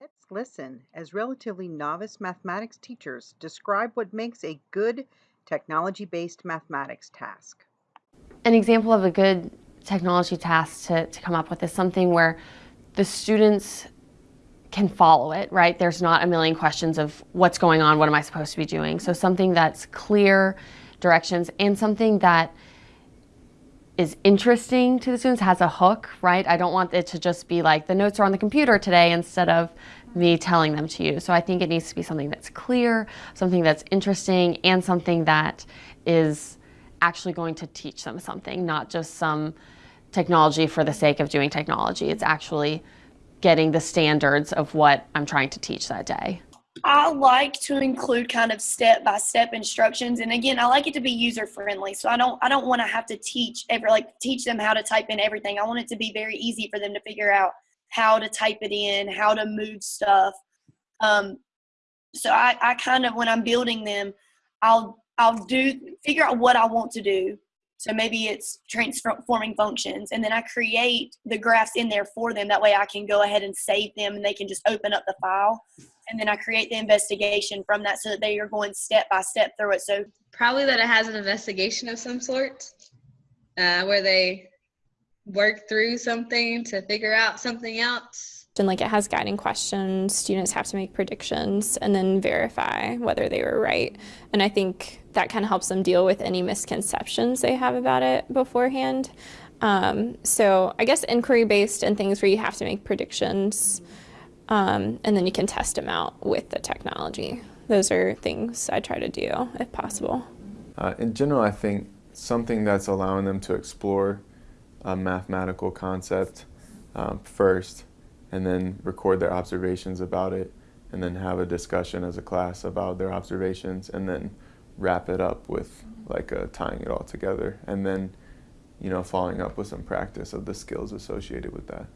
Let's listen as relatively novice mathematics teachers describe what makes a good technology-based mathematics task. An example of a good technology task to, to come up with is something where the students can follow it, right? There's not a million questions of what's going on, what am I supposed to be doing? So something that's clear directions and something that is interesting to the students, has a hook, right? I don't want it to just be like the notes are on the computer today instead of me telling them to you. So I think it needs to be something that's clear, something that's interesting, and something that is actually going to teach them something, not just some technology for the sake of doing technology. It's actually getting the standards of what I'm trying to teach that day. I like to include kind of step by step instructions and again I like it to be user friendly so I don't I don't want to have to teach ever like teach them how to type in everything. I want it to be very easy for them to figure out how to type it in how to move stuff. Um, so I, I kind of when I'm building them I'll I'll do figure out what I want to do. So maybe it's transforming functions and then I create the graphs in there for them. That way I can go ahead and save them and they can just open up the file and then I create the investigation from that so that they are going step by step through it. So probably that it has an investigation of some sort uh, where they work through something to figure out something else. And like it has guiding questions, students have to make predictions and then verify whether they were right. And I think that kind of helps them deal with any misconceptions they have about it beforehand. Um, so I guess inquiry based and things where you have to make predictions um, and then you can test them out with the technology. Those are things I try to do if possible. Uh, in general, I think something that's allowing them to explore a mathematical concept um, first and then record their observations about it and then have a discussion as a class about their observations and then wrap it up with like uh, tying it all together and then you know following up with some practice of the skills associated with that.